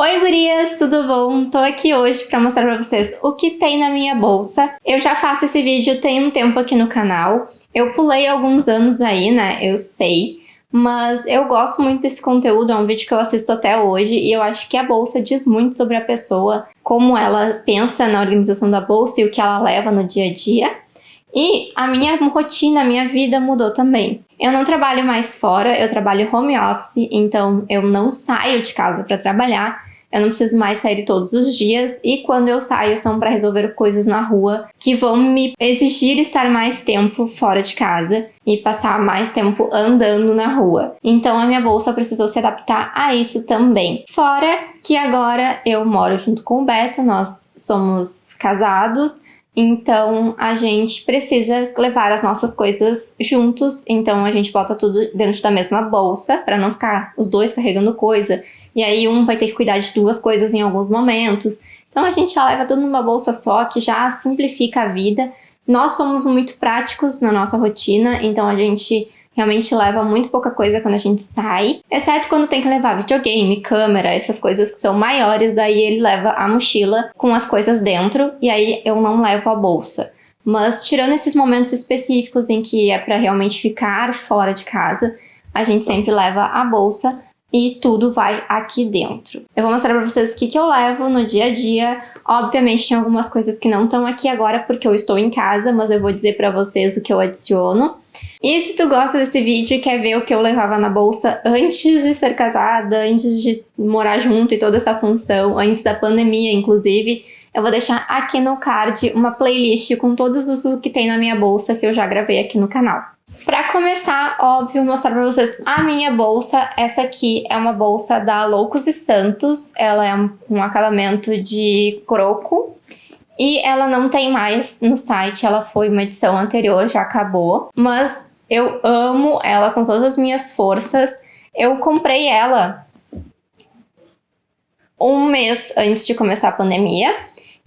Oi gurias, tudo bom? Tô aqui hoje pra mostrar pra vocês o que tem na minha bolsa. Eu já faço esse vídeo tem um tempo aqui no canal. Eu pulei alguns anos aí, né? Eu sei. Mas eu gosto muito desse conteúdo, é um vídeo que eu assisto até hoje e eu acho que a bolsa diz muito sobre a pessoa, como ela pensa na organização da bolsa e o que ela leva no dia a dia. E a minha rotina, a minha vida mudou também. Eu não trabalho mais fora, eu trabalho home office, então eu não saio de casa para trabalhar. Eu não preciso mais sair todos os dias e quando eu saio são para resolver coisas na rua que vão me exigir estar mais tempo fora de casa e passar mais tempo andando na rua. Então a minha bolsa precisou se adaptar a isso também. Fora que agora eu moro junto com o Beto, nós somos casados então, a gente precisa levar as nossas coisas juntos, então a gente bota tudo dentro da mesma bolsa, para não ficar os dois carregando coisa, e aí um vai ter que cuidar de duas coisas em alguns momentos. Então a gente já leva tudo numa bolsa só, que já simplifica a vida. Nós somos muito práticos na nossa rotina, então a gente realmente leva muito pouca coisa quando a gente sai, exceto quando tem que levar videogame, câmera, essas coisas que são maiores, daí ele leva a mochila com as coisas dentro e aí eu não levo a bolsa. Mas tirando esses momentos específicos em que é para realmente ficar fora de casa, a gente sempre leva a bolsa e tudo vai aqui dentro. Eu vou mostrar pra vocês o que, que eu levo no dia a dia. Obviamente tem algumas coisas que não estão aqui agora porque eu estou em casa, mas eu vou dizer pra vocês o que eu adiciono. E se tu gosta desse vídeo e quer ver o que eu levava na bolsa antes de ser casada, antes de morar junto e toda essa função, antes da pandemia inclusive, eu vou deixar aqui no card uma playlist com todos os que tem na minha bolsa que eu já gravei aqui no canal. Para começar, óbvio, mostrar para vocês a minha bolsa. Essa aqui é uma bolsa da Loucos e Santos. Ela é um, um acabamento de croco. E ela não tem mais no site, ela foi uma edição anterior, já acabou. Mas eu amo ela com todas as minhas forças. Eu comprei ela um mês antes de começar a pandemia.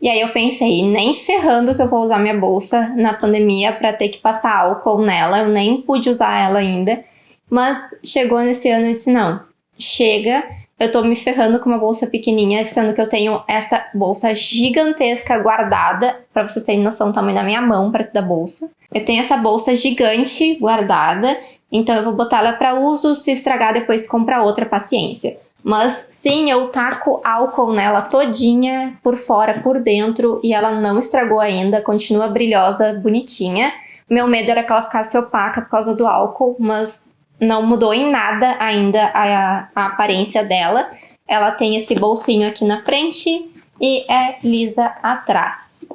E aí eu pensei, nem ferrando que eu vou usar minha bolsa na pandemia para ter que passar álcool nela, eu nem pude usar ela ainda. Mas chegou nesse ano e disse, não, chega, eu tô me ferrando com uma bolsa pequenininha, sendo que eu tenho essa bolsa gigantesca guardada, para vocês terem noção do tamanho da minha mão perto da bolsa. Eu tenho essa bolsa gigante guardada, então eu vou botar ela para uso, se estragar depois comprar outra, paciência. Mas sim, eu taco álcool nela todinha, por fora, por dentro, e ela não estragou ainda, continua brilhosa, bonitinha. Meu medo era que ela ficasse opaca por causa do álcool, mas não mudou em nada ainda a, a aparência dela. Ela tem esse bolsinho aqui na frente e é lisa atrás.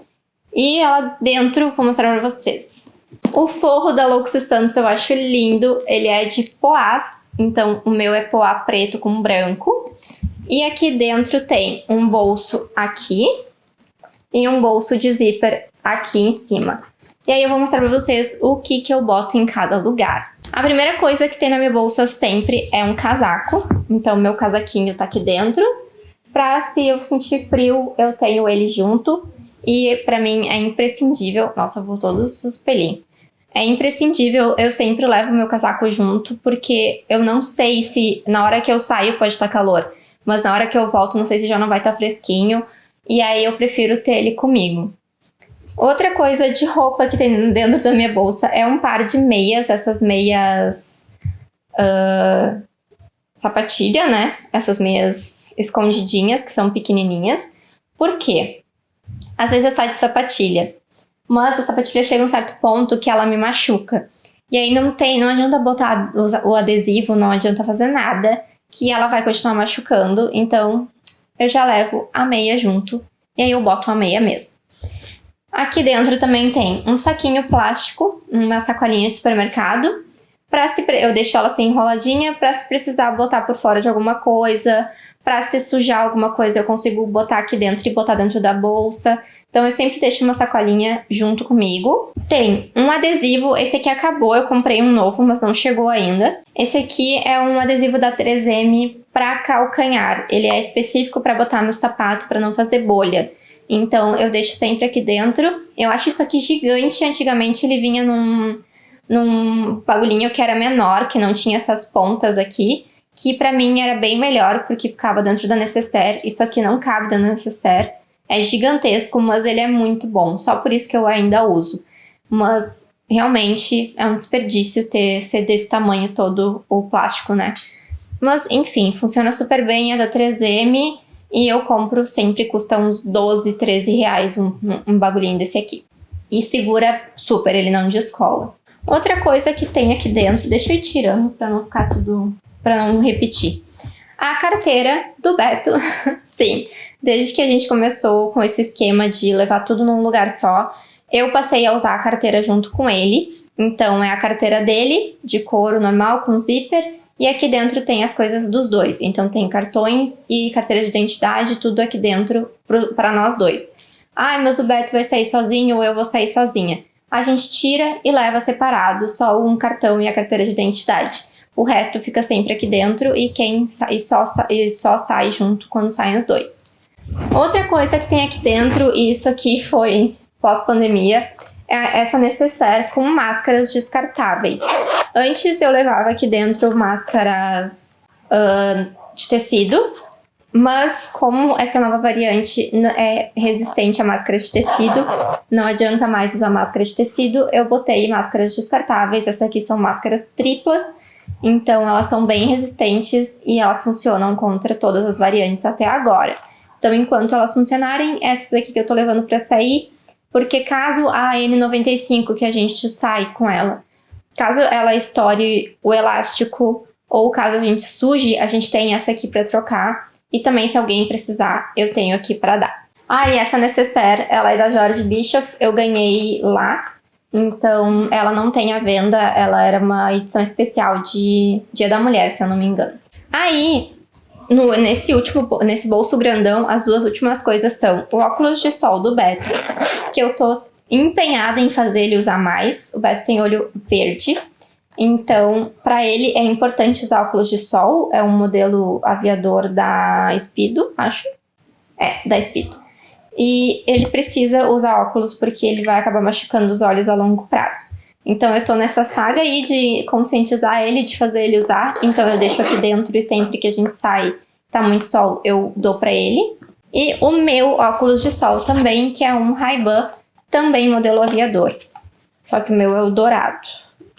E ela dentro, vou mostrar pra vocês. O forro da Loucos Santos eu acho lindo, ele é de poás, então, o meu é poá preto com branco. E aqui dentro tem um bolso aqui e um bolso de zíper aqui em cima. E aí eu vou mostrar pra vocês o que, que eu boto em cada lugar. A primeira coisa que tem na minha bolsa sempre é um casaco. Então, meu casaquinho tá aqui dentro. Pra se eu sentir frio, eu tenho ele junto. E pra mim é imprescindível... Nossa, vou todos os pelinhos. É imprescindível, eu sempre levo meu casaco junto, porque eu não sei se na hora que eu saio pode estar calor, mas na hora que eu volto não sei se já não vai estar fresquinho, e aí eu prefiro ter ele comigo. Outra coisa de roupa que tem dentro da minha bolsa é um par de meias, essas meias uh, sapatilha, né? Essas meias escondidinhas, que são pequenininhas. Por quê? Às vezes eu saio de sapatilha mas a sapatilha chega a um certo ponto que ela me machuca. E aí não tem, não adianta botar o adesivo, não adianta fazer nada, que ela vai continuar machucando. Então eu já levo a meia junto e aí eu boto a meia mesmo. Aqui dentro também tem um saquinho plástico, uma sacolinha de supermercado. Pra se, eu deixo ela assim enroladinha para se precisar botar por fora de alguma coisa, para se sujar alguma coisa eu consigo botar aqui dentro e botar dentro da bolsa. Então eu sempre deixo uma sacolinha junto comigo. Tem um adesivo, esse aqui acabou, eu comprei um novo, mas não chegou ainda. Esse aqui é um adesivo da 3M para calcanhar. Ele é específico para botar no sapato para não fazer bolha. Então eu deixo sempre aqui dentro. Eu acho isso aqui gigante, antigamente ele vinha num, num bagulhinho que era menor, que não tinha essas pontas aqui que para mim era bem melhor, porque ficava dentro da necessaire. Isso aqui não cabe dentro da necessaire. É gigantesco, mas ele é muito bom. Só por isso que eu ainda uso. Mas realmente é um desperdício ter ser desse tamanho todo o plástico, né? Mas enfim, funciona super bem, é da 3M e eu compro sempre, custa uns 12, 13 reais um, um, bagulhinho desse aqui. E segura super, ele não descola. Outra coisa que tem aqui dentro, deixa eu ir tirando para não ficar tudo para não repetir. A carteira do Beto, sim, desde que a gente começou com esse esquema de levar tudo num lugar só, eu passei a usar a carteira junto com ele. Então é a carteira dele, de couro normal, com zíper, e aqui dentro tem as coisas dos dois. Então tem cartões e carteira de identidade, tudo aqui dentro para nós dois. Ai, mas o Beto vai sair sozinho ou eu vou sair sozinha. A gente tira e leva separado só um cartão e a carteira de identidade. O resto fica sempre aqui dentro e quem e só, e só sai junto quando saem os dois. Outra coisa que tem aqui dentro, e isso aqui foi pós-pandemia, é essa necessaire com máscaras descartáveis. Antes eu levava aqui dentro máscaras uh, de tecido, mas como essa nova variante é resistente a máscaras de tecido, não adianta mais usar máscara de tecido, eu botei máscaras descartáveis, essas aqui são máscaras triplas, então elas são bem resistentes e elas funcionam contra todas as variantes até agora. Então enquanto elas funcionarem, essas aqui que eu tô levando para sair, porque caso a N95 que a gente sai com ela, caso ela estoure o elástico ou caso a gente suje, a gente tem essa aqui para trocar e também se alguém precisar, eu tenho aqui para dar. Ah, e essa necessaire, ela é da George Bischoff, eu ganhei lá então, ela não tem à venda, ela era uma edição especial de Dia da Mulher, se eu não me engano. Aí, no, nesse último, nesse bolso grandão, as duas últimas coisas são o óculos de sol do Beto, que eu tô empenhada em fazer ele usar mais. O Beto tem olho verde, então para ele é importante usar óculos de sol. É um modelo aviador da Speedo, acho. É, da Speedo. E ele precisa usar óculos porque ele vai acabar machucando os olhos a longo prazo. Então eu tô nessa saga aí de conscientizar ele, de fazer ele usar. Então eu deixo aqui dentro e sempre que a gente sai, tá muito sol, eu dou pra ele. E o meu óculos de sol também, que é um Ray-Ban, também modelo aviador. Só que o meu é o dourado.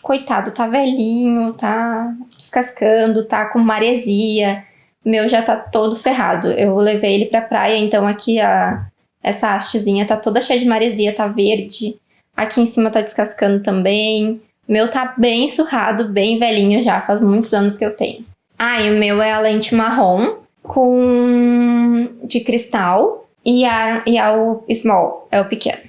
Coitado, tá velhinho, tá descascando, tá com maresia. Meu já tá todo ferrado. Eu levei ele pra praia, então aqui a, essa hastezinha tá toda cheia de maresia, tá verde. Aqui em cima tá descascando também. O meu tá bem surrado, bem velhinho já, faz muitos anos que eu tenho. Ah, e o meu é a lente marrom com de cristal e, a, e a o small, é o pequeno.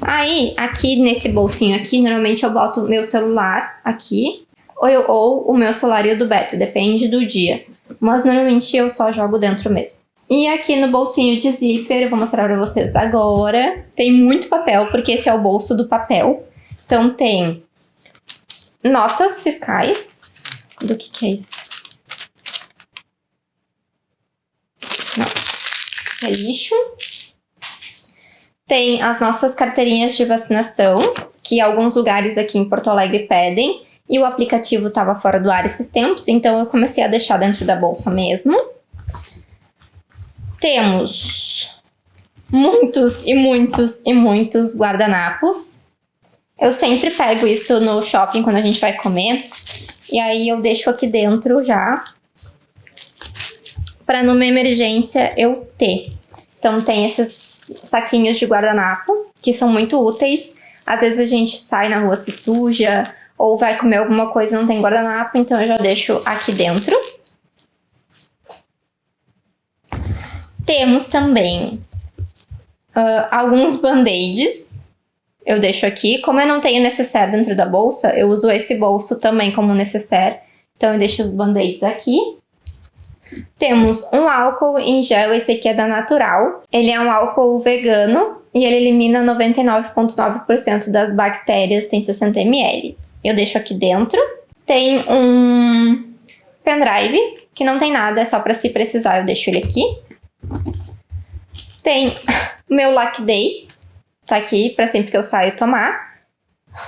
Aí, aqui nesse bolsinho aqui, normalmente eu boto meu celular aqui, ou, eu, ou o meu celular e o do Beto, depende do dia. Mas normalmente eu só jogo dentro mesmo. E aqui no bolsinho de zíper, eu vou mostrar pra vocês agora. Tem muito papel, porque esse é o bolso do papel. Então tem notas fiscais. Do que que é isso? Não. É lixo. Tem as nossas carteirinhas de vacinação, que alguns lugares aqui em Porto Alegre pedem. E o aplicativo estava fora do ar esses tempos, então eu comecei a deixar dentro da bolsa mesmo. Temos muitos e muitos e muitos guardanapos. Eu sempre pego isso no shopping quando a gente vai comer. E aí eu deixo aqui dentro já. Para numa emergência eu ter. Então tem esses saquinhos de guardanapo, que são muito úteis. Às vezes a gente sai na rua se suja, ou vai comer alguma coisa e não tem guardanapo, então eu já deixo aqui dentro. Temos também uh, alguns band-aids. Eu deixo aqui. Como eu não tenho necessaire dentro da bolsa, eu uso esse bolso também como necessaire. Então eu deixo os band-aids aqui. Temos um álcool em gel, esse aqui é da Natural. Ele é um álcool vegano e ele elimina 99,9% das bactérias, tem 60 ml. Eu deixo aqui dentro. Tem um pendrive, que não tem nada, é só para se precisar eu deixo ele aqui. Tem meu Lac Day, tá aqui para sempre que eu saio tomar.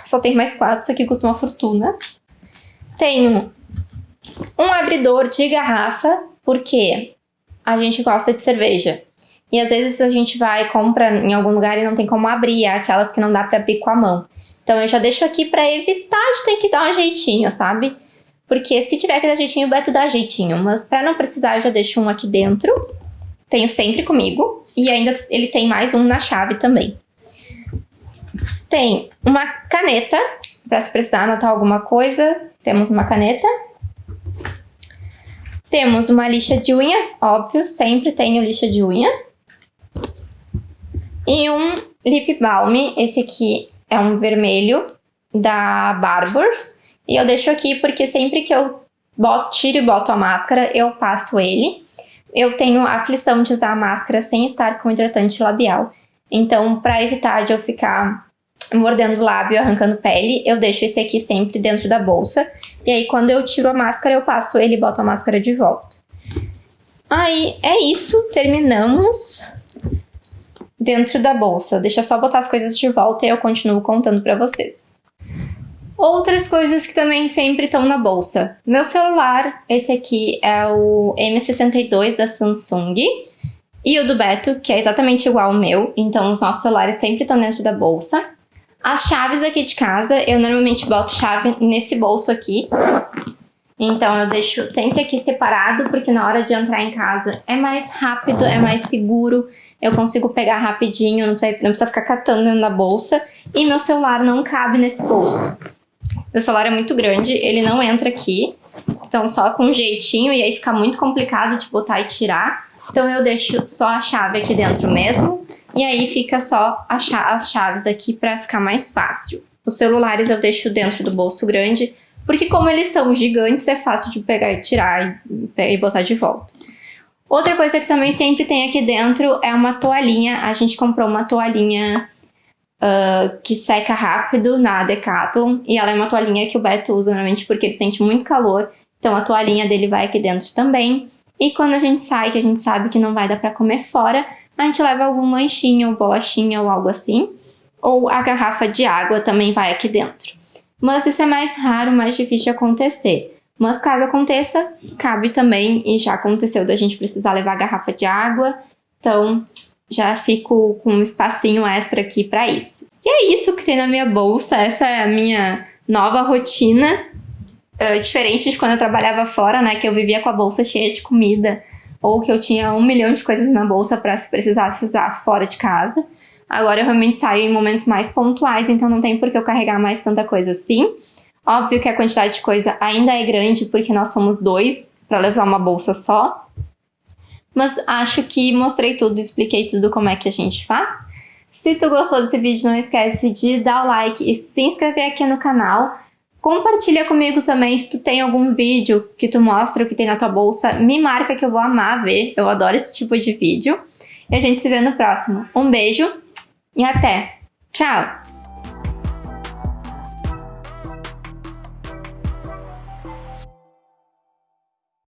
Só tem mais quatro, isso aqui custa uma fortuna. Tenho Um abridor de garrafa, porque a gente gosta de cerveja. E às vezes a gente vai compra em algum lugar e não tem como abrir, aquelas que não dá para abrir com a mão. Então eu já deixo aqui para evitar de ter que dar um jeitinho, sabe? Porque se tiver que dar jeitinho, o Beto dá jeitinho. Mas para não precisar, eu já deixo um aqui dentro. Tenho sempre comigo. E ainda ele tem mais um na chave também. Tem uma caneta, para se precisar anotar alguma coisa. Temos uma caneta. Temos uma lixa de unha, óbvio, sempre tenho lixa de unha. E um lip balm, esse aqui é um vermelho da Barbers. E eu deixo aqui porque sempre que eu boto, tiro e boto a máscara, eu passo ele. Eu tenho aflição de usar máscara sem estar com hidratante labial. Então, para evitar de eu ficar mordendo o lábio, arrancando pele, eu deixo esse aqui sempre dentro da bolsa. E aí, quando eu tiro a máscara, eu passo ele e boto a máscara de volta. Aí, é isso. Terminamos dentro da bolsa. Deixa eu só botar as coisas de volta e eu continuo contando para vocês. Outras coisas que também sempre estão na bolsa. Meu celular, esse aqui é o M62 da Samsung. E o do Beto, que é exatamente igual ao meu. Então, os nossos celulares sempre estão dentro da bolsa. As chaves aqui de casa, eu normalmente boto chave nesse bolso aqui. Então, eu deixo sempre aqui separado, porque na hora de entrar em casa é mais rápido, é mais seguro eu consigo pegar rapidinho, não precisa, não precisa ficar catando da bolsa. E meu celular não cabe nesse bolso. Meu celular é muito grande, ele não entra aqui. Então só com um jeitinho e aí fica muito complicado de botar e tirar. Então eu deixo só a chave aqui dentro mesmo. E aí fica só as chaves aqui para ficar mais fácil. Os celulares eu deixo dentro do bolso grande, porque como eles são gigantes, é fácil de pegar e tirar e, e botar de volta. Outra coisa que também sempre tem aqui dentro é uma toalhinha. A gente comprou uma toalhinha uh, que seca rápido na Decathlon. E ela é uma toalhinha que o Beto usa normalmente porque ele sente muito calor. Então a toalhinha dele vai aqui dentro também. E quando a gente sai, que a gente sabe que não vai dar pra comer fora, a gente leva algum lanchinho, bolachinha ou algo assim. Ou a garrafa de água também vai aqui dentro. Mas isso é mais raro, mais difícil de acontecer. Mas caso aconteça, cabe também, e já aconteceu da gente precisar levar garrafa de água, então já fico com um espacinho extra aqui para isso. E é isso que tem na minha bolsa, essa é a minha nova rotina, uh, diferente de quando eu trabalhava fora, né, que eu vivia com a bolsa cheia de comida, ou que eu tinha um milhão de coisas na bolsa para se precisasse usar fora de casa. Agora eu realmente saio em momentos mais pontuais, então não tem por que eu carregar mais tanta coisa assim. Óbvio que a quantidade de coisa ainda é grande, porque nós somos dois para levar uma bolsa só. Mas acho que mostrei tudo, expliquei tudo como é que a gente faz. Se tu gostou desse vídeo, não esquece de dar o like e se inscrever aqui no canal. Compartilha comigo também se tu tem algum vídeo que tu mostra o que tem na tua bolsa. Me marca que eu vou amar ver, eu adoro esse tipo de vídeo. E a gente se vê no próximo. Um beijo e até! Tchau!